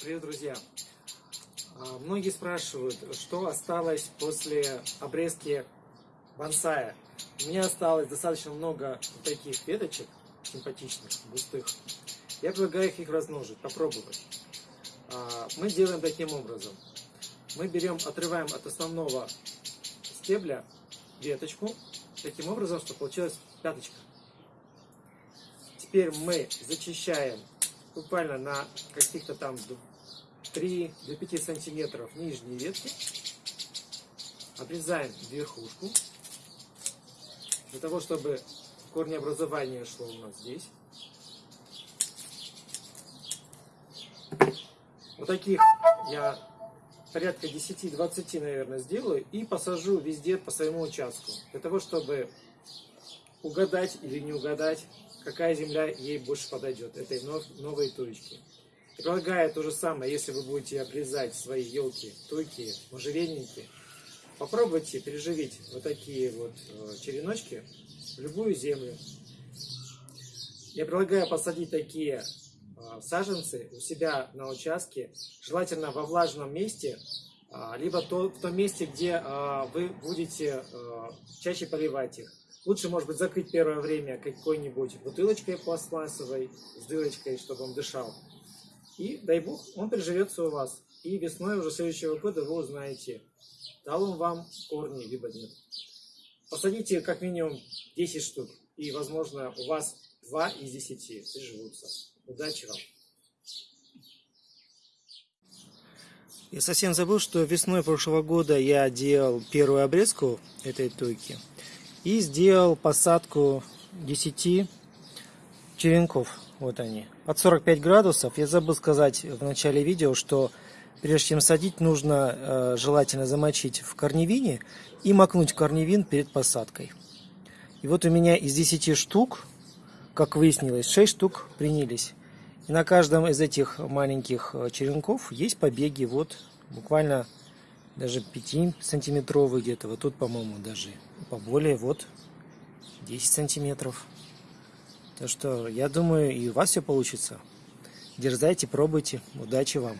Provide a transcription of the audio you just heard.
Привет, друзья! А, Многие спрашивают, что осталось после обрезки бонсая. У меня осталось достаточно много таких веточек, симпатичных, густых. Я предлагаю их размножить, попробовать. А, Мы делаем таким образом. Мы берем, отрываем от основного стебля веточку, таким образом, чтобы получилась пяточка. Теперь мы зачищаем буквально на каких-то там 3-5 сантиметров нижние ветки. Обрезаем верхушку. Для того, чтобы корнеобразование шло у нас здесь. Вот таких я порядка 10-20, наверное, сделаю и посажу везде по своему участку. Для того, чтобы угадать или не угадать, какая земля ей больше подойдет, этой новой туечки. Предлагаю то же самое, если вы будете обрезать свои елки, туйки, можжевельники, попробуйте переживить вот такие вот э, череночки в любую землю. Я предлагаю посадить такие э, саженцы у себя на участке, желательно во влажном месте, либо то, в том месте, где а, вы будете э, чаще поливать их. Лучше, может быть, закрыть первое время какой-нибудь бутылочкой пластмассовой с дырочкой, чтобы он дышал. И, дай бог, он приживется у вас. И весной уже следующего года вы узнаете, дал он вам корни, либо нет. Посадите как минимум 10 штук. И, возможно, у вас 2 из 10 приживутся. Удачи вам! Я совсем забыл, что весной прошлого года я делал первую обрезку этой туйки и сделал посадку 10 черенков. Вот они. Под 45 градусов. Я забыл сказать в начале видео, что прежде чем садить, нужно э, желательно замочить в корневине и макнуть корневин перед посадкой. И вот у меня из 10 штук, как выяснилось, 6 штук принялись. И на каждом из этих маленьких э, черенков есть побеги, вот буквально даже 5 сантиметровые где-то. Вот тут, по-моему, даже поболее, вот 10 сантиметров. Так что я думаю, и у вас все получится. Дерзайте, пробуйте. Удачи вам!